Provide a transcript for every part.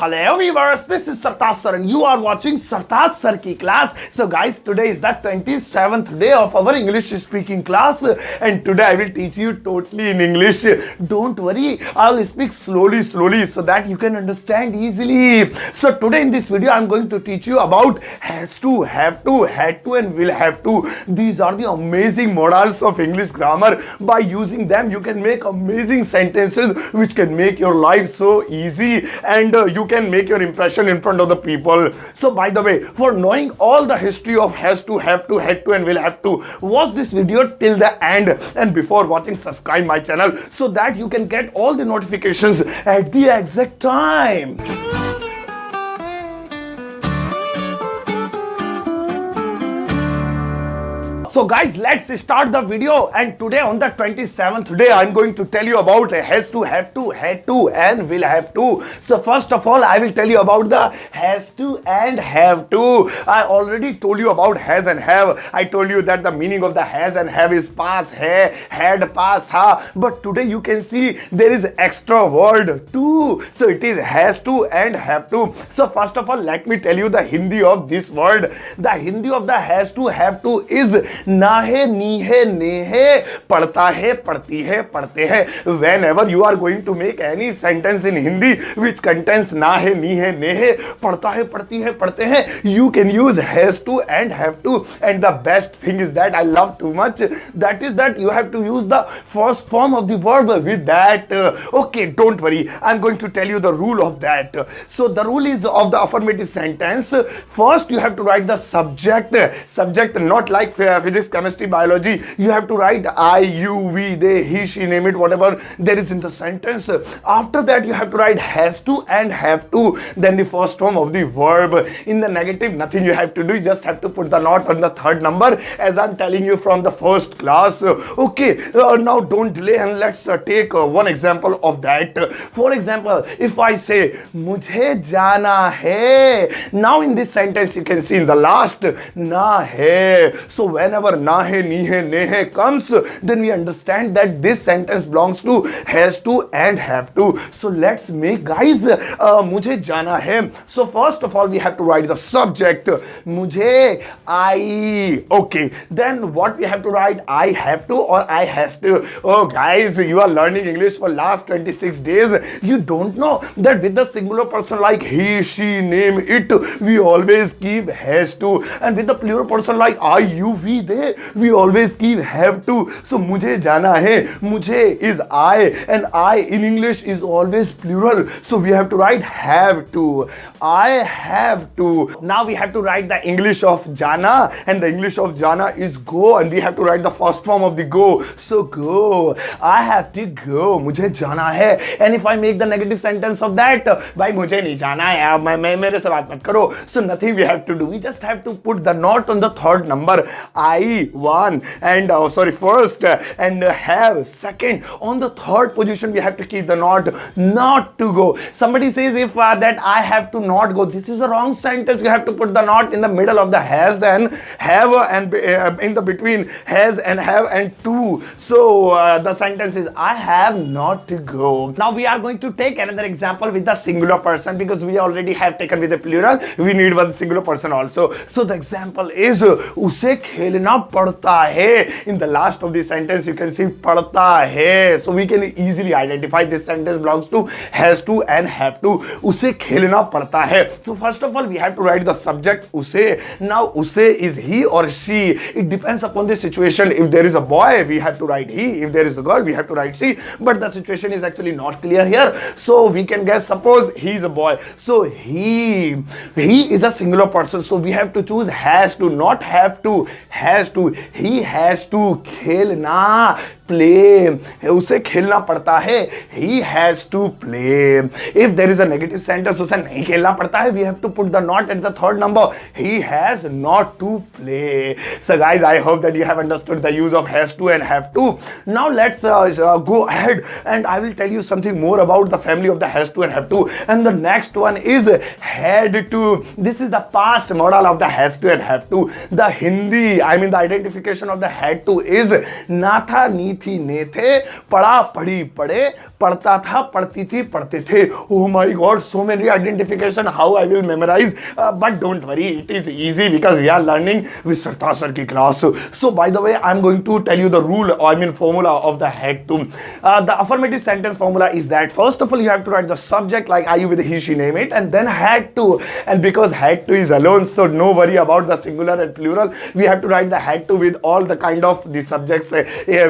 Hello viewers, this is Sartaj sir and you are watching Sartaj sir ki class. So guys, today is the 27th day of our English speaking class and today I will teach you totally in English. Don't worry, I will speak slowly slowly so that you can understand easily. So today in this video I am going to teach you about has to, have to, had to and will have to. These are the amazing modals of English grammar. By using them you can make amazing sentences which can make your life so easy and uh, you can make your impression in front of the people. So by the way, for knowing all the history of has to, have to, had to and will have to, watch this video till the end and before watching subscribe my channel so that you can get all the notifications at the exact time. So guys, let's start the video and today on the 27th day, I'm going to tell you about has to, have to, had to and will have to. So first of all, I will tell you about the has to and have to. I already told you about has and have. I told you that the meaning of the has and have is past, hai, had, past, ha. But today you can see there is extra word to. So it is has to and have to. So first of all, let me tell you the Hindi of this word. The Hindi of the has to, have to is ना है, नी है, ने है, पढ़ता है, पढ़ती है, पढ़ते हैं। Whenever you are going to make any sentence in Hindi which contains ना है, नी है, ने है, पढ़ता है, पढ़ती है, पढ़ते हैं you can use has to and have to and the best thing is that I love too much that is that you have to use the first form of the verb with that okay don't worry I am going to tell you the rule of that so the rule is of the affirmative sentence first you have to write the subject subject not like physics, chemistry, biology, you have to write I, you, we, they, he, she, name it, whatever there is in the sentence. After that, you have to write has to and have to. Then the first form of the verb. In the negative, nothing you have to do. You just have to put the not on the third number as I'm telling you from the first class. Okay, uh, now don't delay and let's uh, take uh, one example of that. For example, if I say, Mujhe jana hai. Now in this sentence, you can see in the last, na hai. So whenever whenever nahe, nihe, nehe comes, then we understand that this sentence belongs to has to and have to. So let's make guys, uh, mujhe jana hai. So first of all, we have to write the subject. Mujhe, I. Okay. Then what we have to write? I have to or I has to. Oh guys, you are learning English for last 26 days. You don't know that with the singular person like he, she, name, it, we always keep has to. And with the plural person like I, you, we, they we always keep have to. So mujhe jana hai mujhe is i. And i in english is always plural. So we have to write have to. I have to. Now we have to write the english of jana. And the english of jana is go. And we have to write the first form of the go. So go. I have to go. mujhe jana hai and if i make the negative sentence of that bhai mujhe nahi jana hai ab main mere se baat mat karo so nothing we have to do. We just have to put the not on the third number i one and uh, sorry first uh, and uh, have second on the third position we have to keep the not not to go somebody says if uh, that i have to not go this is a wrong sentence you have to put the not in the middle of the has and have and uh, in the between has and have and to so uh, the sentence is i have not to go now we are going to take another example with the singular person because we already have taken with the plural we need one singular person also so the example is उसे खेलना करना पड़ता है। In the last of sentence you can see पड़ता है। So we can easily identify this sentence belongs to has to and have to उसे खेलना पड़ता है। So first of all we have to write the subject उसे। Now उसे is he और she it depends upon the situation if there is a boy we have to write he if there is a girl we have to write she but the situation is actually not clear here so we can guess suppose he is a boy so he he is a singular person so we have to choose has to not have to has to he has to खेलना play उसे खेलना पड़ता है। He has to play if there is a negative sentence उसे नहीं खेलना पड़ता है। We have to put the not at the third number he has not to play so guys I hope that you have understood the use of has to and have to now let's go ahead and I will tell you something more about the family of the has to and have to. And the next one is had to. This is the past modal of the has to and have to. The Hindi I mean the identification of the had to is Natha Nita थी, ने थे, पढ़ा, पढ़ी, पढ़े, पढ़ता था, पढ़ती थी, पढ़ते थे। ओह my god so many identification how I will memorise but don't worry it is easy because we are learning with sir की class so by the way I am going to tell you the rule I mean formula of the has to the affirmative sentence formula is that first of all you have to write the subject like I you with he she name it and then has to and because has to is alone so no worry about the singular and plural we have to write the has to with all the kind of the subjects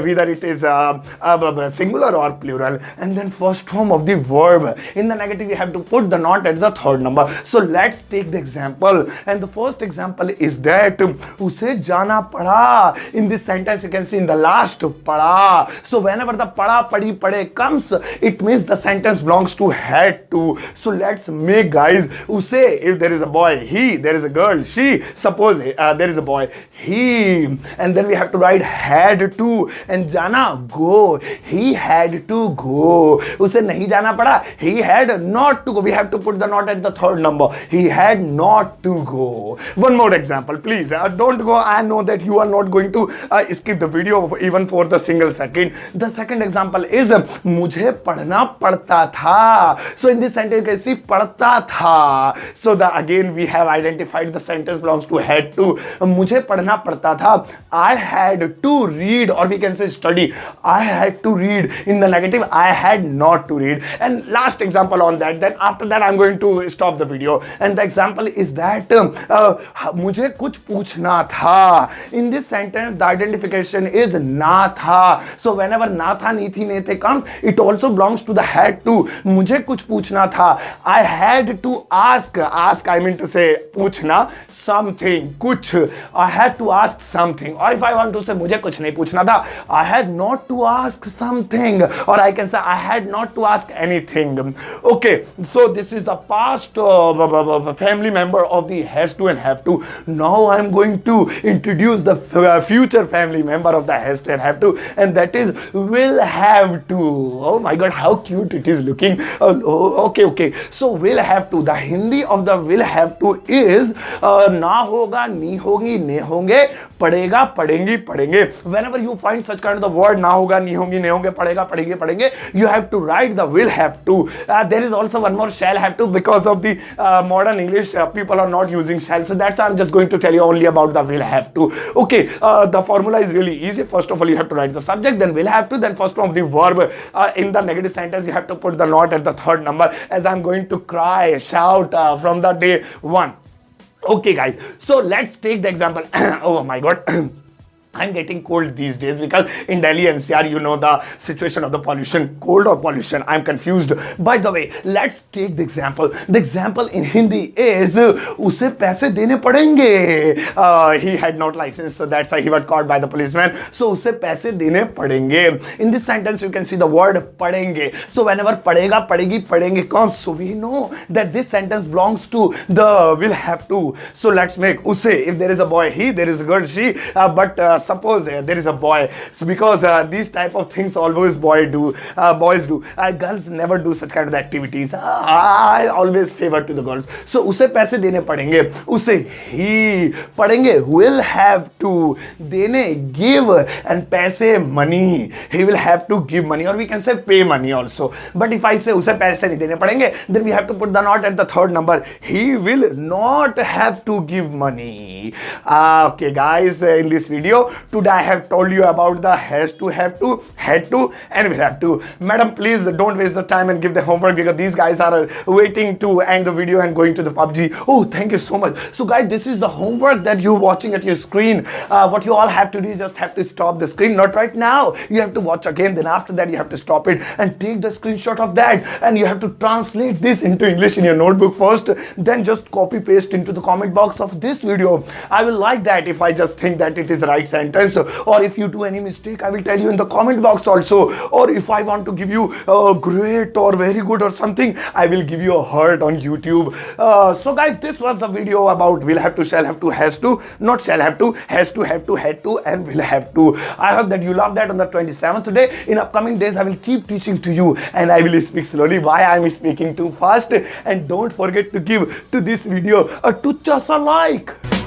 we is uh, uh, singular or plural and then first form of the verb in the negative we have to put the not at the third number so let's take the example and the first example is that उसे जाना पड़ा in this sentence you can see in the last pada so whenever the pada padi pade comes it means the sentence belongs to had to so let's make guys use if there is a boy he there is a girl she suppose uh, there is a boy he and then we have to write had to and jana जाना गो he had to go उसे नहीं जाना पड़ा. He had not to go we have to put the not at the third number he had not to go one more example please don't go I know that you are not going to skip the video even for the single second the second example is मुझे पढ़ना पड़ता था. सो in this sentence कैसी पढ़ता था. So the again we have identified the sentence belongs to had to मुझे पढ़ना पड़ता था. आई हैड टू रीड और we can say study. I had to read. In the negative, I had not to read. And last example on that, then after that I'm going to stop the video. And the example is that uh, मुझे कुछ पूछना था. In this sentence, the identification is na tha So whenever na tha नी थी, ने थे comes, it also belongs to the had to. mujhe kuch puchna tha I had to ask. Ask, I mean to say, puchna something, kuch I had to ask something. Or if I want to say, mujhe kuch nahi puchna tha I had not to ask something or I can say I had not to ask anything. Okay, so this is the past uh, family member of the has to and have to. Now I'm going to introduce the uh, future family member of the has to and have to and that is will have to. Oh my god, how cute it is looking. Uh, oh, okay, okay. So will have to. The Hindi of the will have to is uh, na hoga, ni hogi, ne honge, पड़ेगा पड़ेंगी पड़ेंगे whenever you find such kind word ना होगा, नहीं होंगी, नहीं होंगे पड़ेगा पड़ेंगे पड़ेंगे you have to write the will have to there is also one more shall have to because of the modern English people are not using shall so that's I am just going to tell you only about the will have to okay the formula is really easy first of all you have to write the subject then will have to then first of the verb in the negative sentence you have to put the not at the third number as I am going to cry shout from the day one okay guys. So let's take the example. Oh my god I'm getting cold these days because in Delhi NCR, you know the situation of the pollution, cold or pollution. I'm confused. By the way, let's take the example. The example in Hindi is उसे पैसे देने पड़ेंगे. Uh, he had not license, so that's why he was caught by the policeman. So उसे पैसे देने पड़ेंगे. In this sentence, you can see the word पड़ेंगे. So whenever पड़ेगा, पड़ेगी, पड़ेंगे comes, so we know that this sentence belongs to the will have to. So let's make उसे. If there is a boy, he. There is a girl, she. Uh, but uh, suppose uh, there is a boy so because uh, these type of things always boy do uh, boys do uh, girls never do such kind of activities I always favor to the girls so उसे पैसे देने पड़ेंगे उसे ही पड़ेंगे will have to देने give and पैसे money he will have to give money or we can say pay money also but if I say उसे पैसे नहीं देने पड़ेंगे then we have to put the not at the third number he will not have to give money uh, okay guys in this video today I have told you about the has to, have to, had to and will have to. Madam, please don't waste the time and give the homework because these guys are waiting to end the video and going to the PUBG. Oh, thank you so much. So guys, this is the homework that you're watching at your screen. Uh, what you all have to do is just have to stop the screen. Not right now. You have to watch again. Then after that, you have to stop it and take the screenshot of that. And you have to translate this into English in your notebook first. Then just copy paste into the comment box of this video. I will like that if I just think that it is right sentence. Or if you do any mistake I will tell you in the comment box also. Or if I want to give you a great or very good or something I will give you a heart on YouTube. Uh, so guys this was the video about will have to shall have to has to. Not shall have to has to have to had to and will have to. I hope that you love that on the 27th today. In upcoming days I will keep teaching to you and I will speak slowly. Why I am speaking too fast? And don't forget to give to this video a tucha like